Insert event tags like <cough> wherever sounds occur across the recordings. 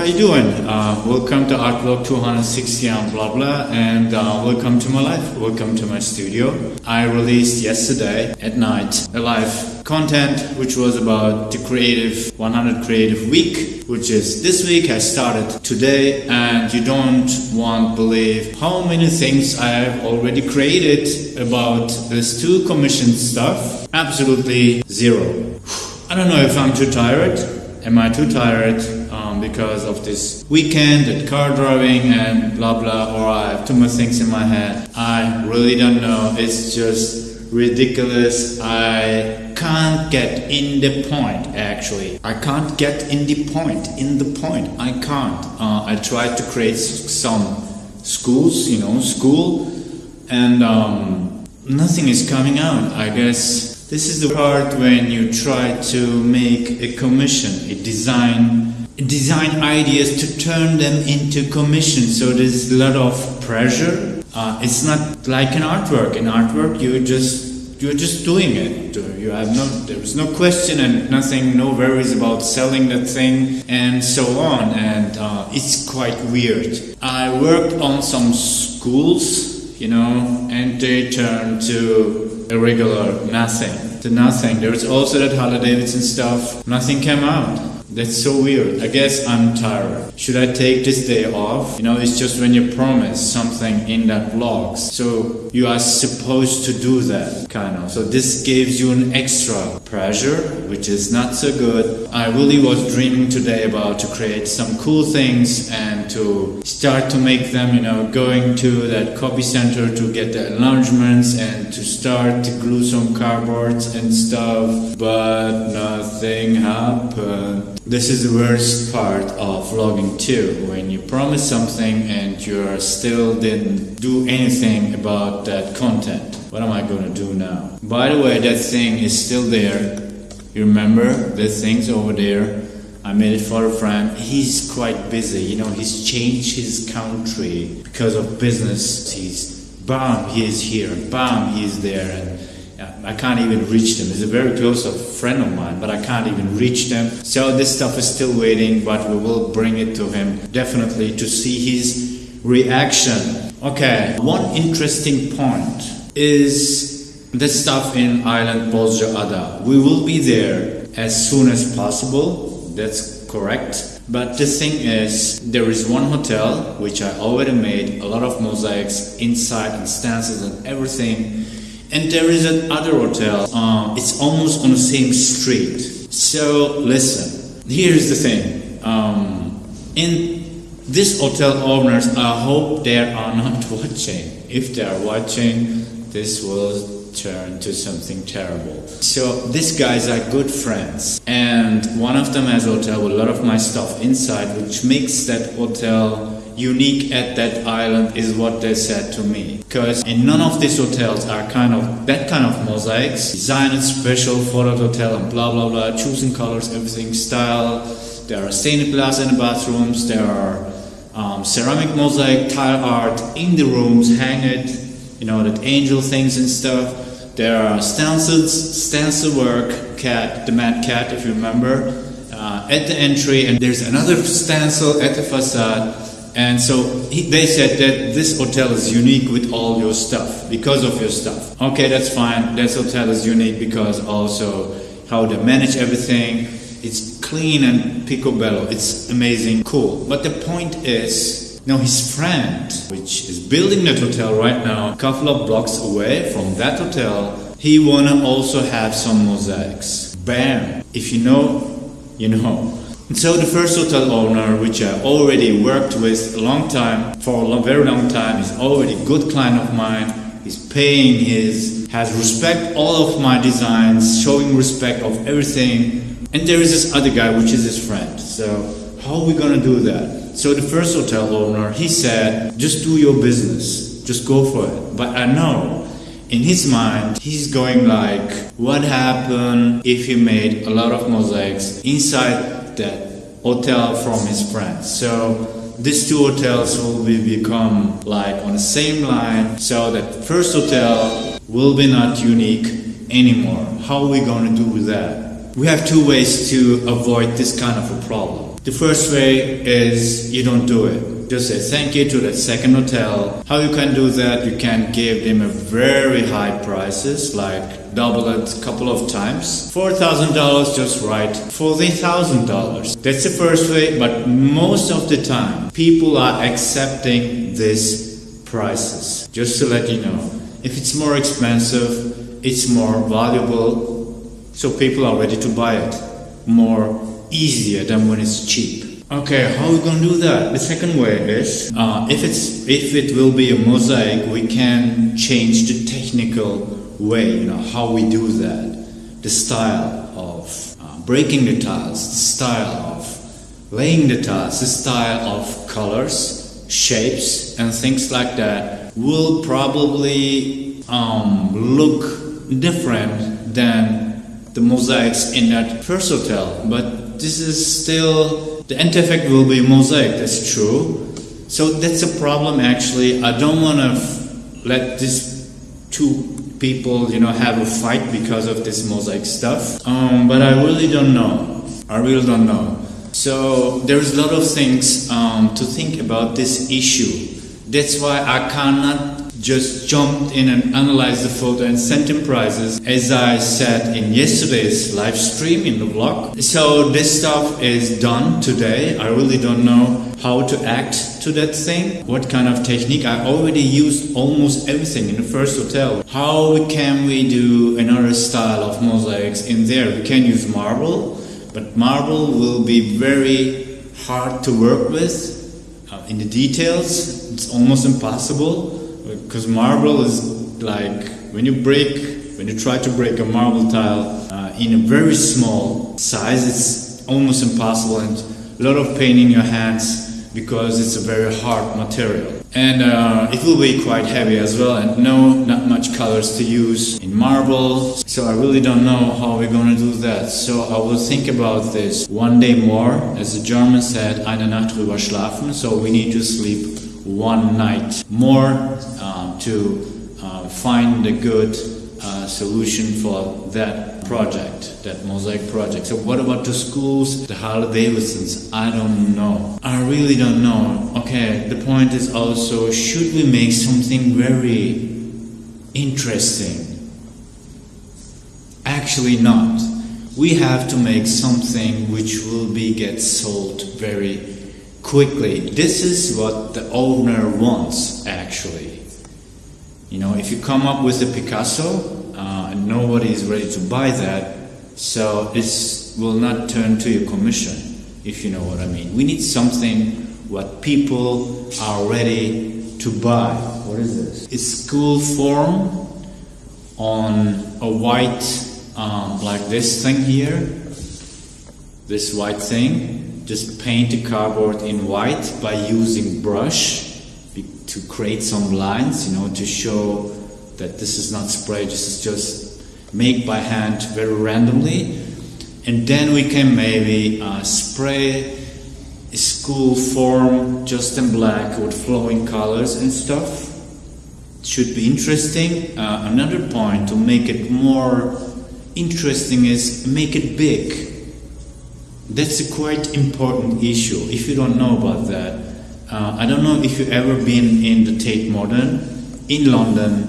how you doing? Uh, welcome to Artvlog 260 and blah blah, and uh, welcome to my life. Welcome to my studio. I released yesterday at night a live content which was about the creative 100 creative week, which is this week. I started today, and you don't want believe how many things I have already created about this two commissioned stuff. Absolutely zero. I don't know if I'm too tired. Am I too tired? Um, because of this weekend and car driving and blah blah, or I have too much things in my head. I really don't know. It's just ridiculous. I can't get in the point actually. I can't get in the point. In the point. I can't. Uh, I tried to create some schools, you know, school, and um, nothing is coming out. I guess this is the part when you try to make a commission, a design design ideas to turn them into commission. So there's a lot of pressure. Uh, it's not like an artwork. In artwork, you just you're just doing it. You have no there's no question and nothing, no worries about selling that thing and so on. And uh, it's quite weird. I worked on some schools, you know, and they turned to a regular nothing. To nothing. There's also that Harley Davidson stuff. Nothing came out. That's so weird. I guess I'm tired. Should I take this day off? You know, it's just when you promise something in that vlog. So you are supposed to do that, kind of. So this gives you an extra pressure, which is not so good. I really was dreaming today about to create some cool things and to start to make them, you know, going to that copy center to get the enlargements and to start to glue some cardboards and stuff. But nothing happened. This is the worst part of vlogging too, when you promise something and you still didn't do anything about that content. What am I going to do now? By the way, that thing is still there. You remember the things over there? I made it for a friend. He's quite busy, you know, he's changed his country because of business. He's, bam, he is here, bam, he is there. And I can't even reach them. He's a very close friend of mine, but I can't even reach them. So this stuff is still waiting, but we will bring it to him definitely to see his reaction. Okay, one interesting point is the stuff in Island Bozcaada. We will be there as soon as possible. That's correct. But the thing is, there is one hotel which I already made a lot of mosaics inside and stances and everything and there is another hotel. Uh, it's almost on the same street. So listen, here's the thing. Um, in this hotel owners, I hope they are <laughs> not watching. If they are watching, this will turn to something terrible. So these guys are good friends, and one of them has a hotel with a lot of my stuff inside, which makes that hotel unique at that island is what they said to me. Because in none of these hotels are kind of that kind of mosaics, designed special for that hotel and blah blah blah, choosing colors, everything, style. There are stained glass in the bathrooms, there are um, ceramic mosaic tile art in the rooms, hang it, you know, that angel things and stuff. There are stencils, stencil work, cat, the mad cat, if you remember, uh, at the entry, and there's another stencil at the facade and so he, they said that this hotel is unique with all your stuff because of your stuff. Okay, that's fine. This hotel is unique because also how they manage everything. It's clean and picobello. It's amazing, cool. But the point is, now his friend, which is building that hotel right now, a couple of blocks away from that hotel, he wanna also have some mosaics. Bam! If you know, you know. And so the first hotel owner, which I already worked with a long time, for a long, very long time, is already a good client of mine. He's paying his, has respect all of my designs, showing respect of everything. And there is this other guy, which is his friend. So how are we gonna do that? So the first hotel owner, he said, just do your business, just go for it. But I know in his mind, he's going like, what happened if he made a lot of mosaics inside that hotel from his friends. So these two hotels will be become like on the same line so that first hotel will be not unique anymore. How are we going to do with that? We have two ways to avoid this kind of a problem. The The first way is you don't do it. Just say thank you to that second hotel. How you can do that? You can give them a very high prices, like double it a couple of times. Four thousand dollars, just right. Forty thousand dollars. That's the first way, but most of the time, people are accepting these prices. Just to let you know, if it's more expensive, it's more valuable, so people are ready to buy it more easier than when it's cheap. Okay, how are we gonna do that? The second way is uh, if it's if it will be a mosaic, we can change the technical way, you know, how we do that, the style of uh, breaking the tiles, the style of laying the tiles, the style of colors, shapes, and things like that will probably um, look different than the mosaics in that first hotel, but this is still the end effect will be mosaic. That's true. So that's a problem. Actually, I don't want to let these two people, you know, have a fight because of this mosaic stuff. Um, but I really don't know. I really don't know. So there's a lot of things um, to think about this issue. That's why I cannot just jumped in and analyzed the photo and sent him prizes, as I said in yesterday's live stream in the vlog. So this stuff is done today. I really don't know how to act to that thing. What kind of technique? I already used almost everything in the first hotel. How can we do another style of mosaics in there? We can use marble, but marble will be very hard to work with. Uh, in the details, it's almost impossible because marble is like when you break when you try to break a marble tile uh, in a very small size it's almost impossible and a lot of pain in your hands because it's a very hard material. And uh, it will be quite heavy as well and no not much colors to use in marble. So i really don't know how we're going to do that. So i will think about this. One day more as the german said eine nacht drüber schlafen so we need to sleep one night more um, to uh, find a good solution for that project, that mosaic project. So, what about the schools, the Harley Davidsons? I don't know. I really don't know. Okay, the point is also should we make something very interesting? Actually, not. We have to make something which will be get sold very quickly. This is what the owner wants, actually. You know, if you come up with a Picasso uh, nobody is ready to buy that, so it will not turn to your commission, if you know what I mean. We need something what people are ready to buy. What is this? It's school form on a white, um, like this thing here, this white thing just paint the cardboard in white by using brush to create some lines, you know, to show that this is not spray, this is just made by hand very randomly. And then we can maybe uh, spray a school form just in black with flowing colors and stuff. It should be interesting. Uh, another point to make it more interesting is make it big that's a quite important issue. If you don't know about that, uh, I don't know if you've ever been in the Tate Modern in London.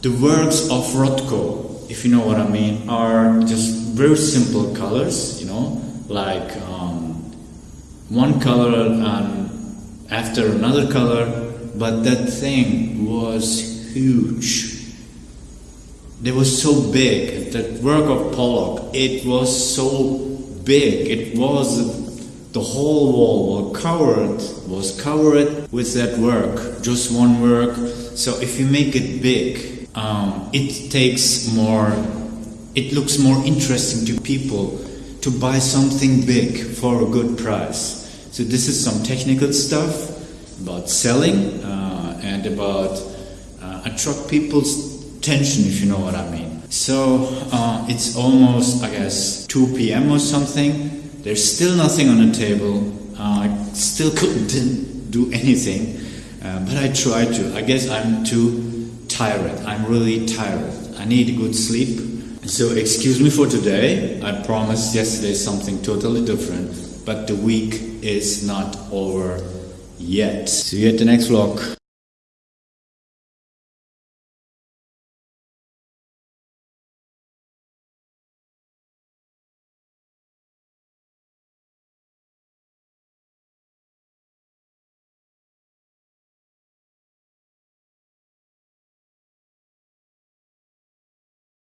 The works of Rothko, if you know what I mean, are just very simple colors, you know, like um, one color and after another color, but that thing was huge. they was so big. That work of Pollock, it was so big. It was the whole wall was covered was covered with that work, just one work. So if you make it big, um, it takes more. It looks more interesting to people to buy something big for a good price. So this is some technical stuff about selling uh, and about uh, attract people's attention, if you know what I mean. So uh, it's almost, I guess, 2 p.m. or something. There's still nothing on the table. Uh, I still <laughs> couldn't do anything, uh, but I tried to. I guess I'm too tired. I'm really tired. I need good sleep. So excuse me for today. I promised yesterday something totally different. but the week is not over yet. See you at the next vlog.